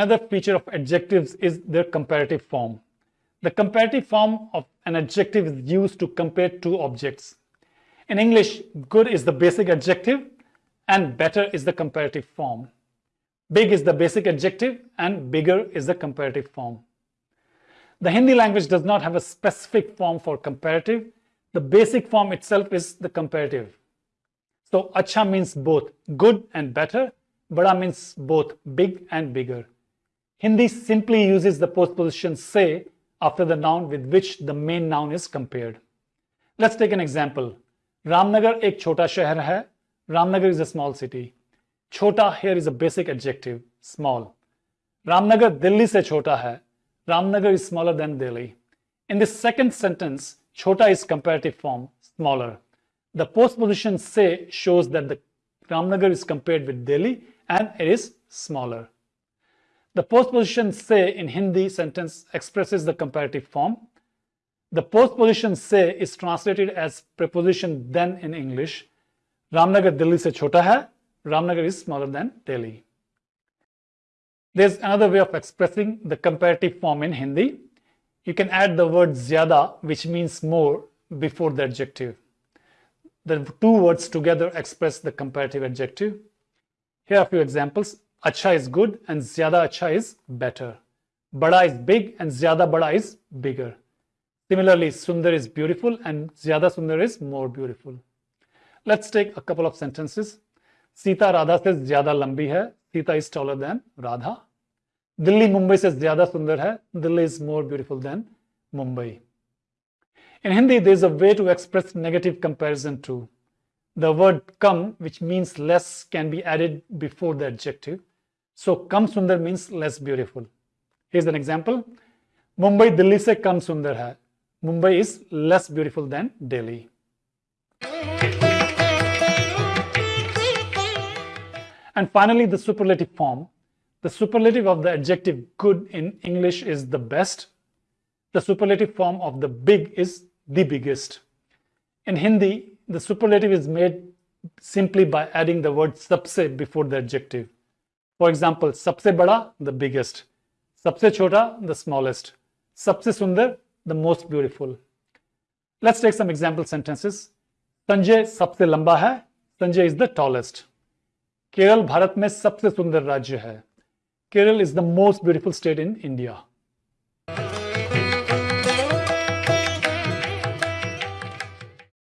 another feature of adjectives is their comparative form. The comparative form of an adjective is used to compare two objects. In English, good is the basic adjective and better is the comparative form. Big is the basic adjective and bigger is the comparative form. The Hindi language does not have a specific form for comparative. The basic form itself is the comparative. So acha means both good and better. Bada means both big and bigger. Hindi simply uses the postposition se after the noun with which the main noun is compared. Let's take an example. Ramnagar ek chota shahar hai. Ramnagar is a small city. Chota here is a basic adjective, small. Ramnagar Delhi se chota hai. Ramnagar is smaller than Delhi. In the second sentence, chota is comparative form, smaller. The postposition se shows that the Ramnagar is compared with Delhi and it is smaller. The postposition se in Hindi sentence expresses the comparative form. The postposition se is translated as preposition then in English. Ramnagar Delhi se chota hai. Ramnagar is smaller than Delhi. There's another way of expressing the comparative form in Hindi. You can add the word zyada, which means more, before the adjective. The two words together express the comparative adjective. Here are a few examples. Acha is good and zyada acha is better. Bada is big and zyada bada is bigger. Similarly, Sundar is beautiful and zyada Sundar is more beautiful. Let's take a couple of sentences. Sita Radha से zyada lambi hai. Sita is taller than Radha. Delhi Mumbai से zyada sundar hai. Delhi is more beautiful than Mumbai. In Hindi, there is a way to express negative comparison too. The word kam, which means less, can be added before the adjective. So kam sundar means less beautiful. Here's an example. Mumbai Delhi se kam sundar hai. Mumbai is less beautiful than Delhi. And finally, the superlative form. The superlative of the adjective good in English is the best. The superlative form of the big is the biggest. In Hindi, the superlative is made simply by adding the word sabse before the adjective. For example सबसे बड़ा the biggest सबसे छोटा the smallest सबसे सुंदर the most beautiful let's take some example sentences Sanjay सबसे लंबा है Sanjay is the tallest Kerala Bharat में सबसे सुंदर राज्य है Kerala is the most beautiful state in India